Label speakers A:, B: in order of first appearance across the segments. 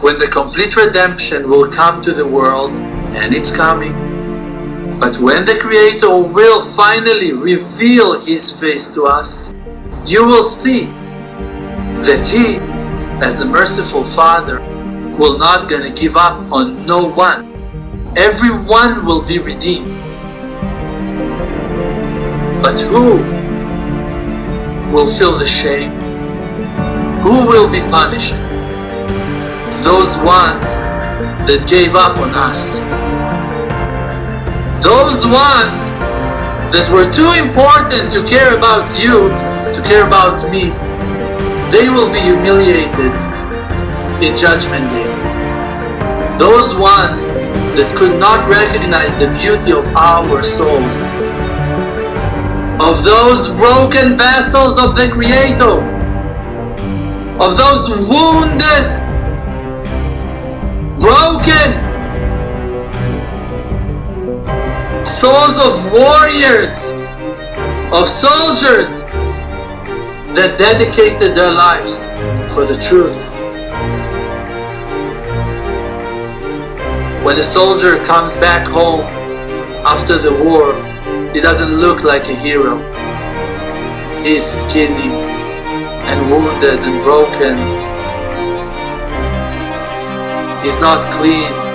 A: when the complete redemption will come to the world, and it's coming. But when the Creator will finally reveal His face to us, you will see that He, as a merciful Father, will not gonna give up on no one. Everyone will be redeemed. But who will feel the shame? Who will be punished? Those ones that gave up on us. Those ones that were too important to care about you, to care about me, they will be humiliated in Judgment Day. Those ones that could not recognize the beauty of our souls, of those broken vessels of the Creator, of those wounded, souls of warriors, of soldiers that dedicated their lives for the truth. When a soldier comes back home after the war, he doesn't look like a hero. He's skinny and wounded and broken. He's not clean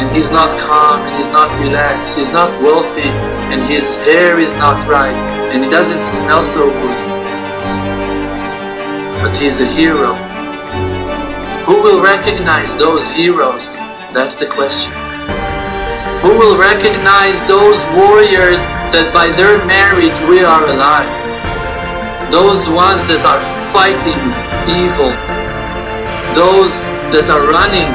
A: and he's not calm and he's not relaxed. He's not wealthy and his hair is not right and he doesn't smell so good. But he's a hero. Who will recognize those heroes? That's the question. Who will recognize those warriors that by their merit we are alive? Those ones that are fighting evil. Those that are running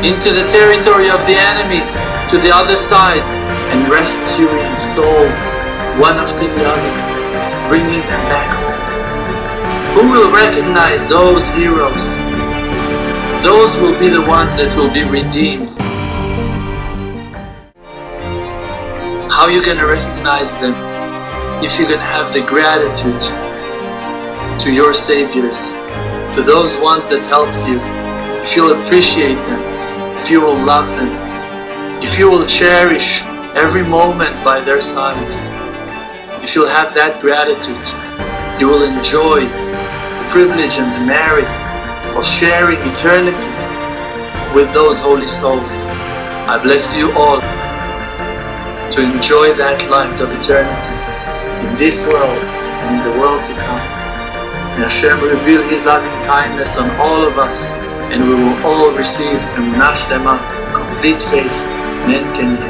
A: into the territory of the enemies to the other side and rescuing souls one after the other, bringing them back home. Who will recognize those heroes? Those will be the ones that will be redeemed. How are you going to recognize them? If you're going to have the gratitude to your saviors, to those ones that helped you, if you'll appreciate them, if you will love them, if you will cherish every moment by their sides, if you'll have that gratitude, you will enjoy the privilege and the merit of sharing eternity with those holy souls. I bless you all to enjoy that light of eternity in this world and in the world to come. May Hashem reveal His loving kindness on all of us and we will all receive Emunah Shlema, complete faith, men can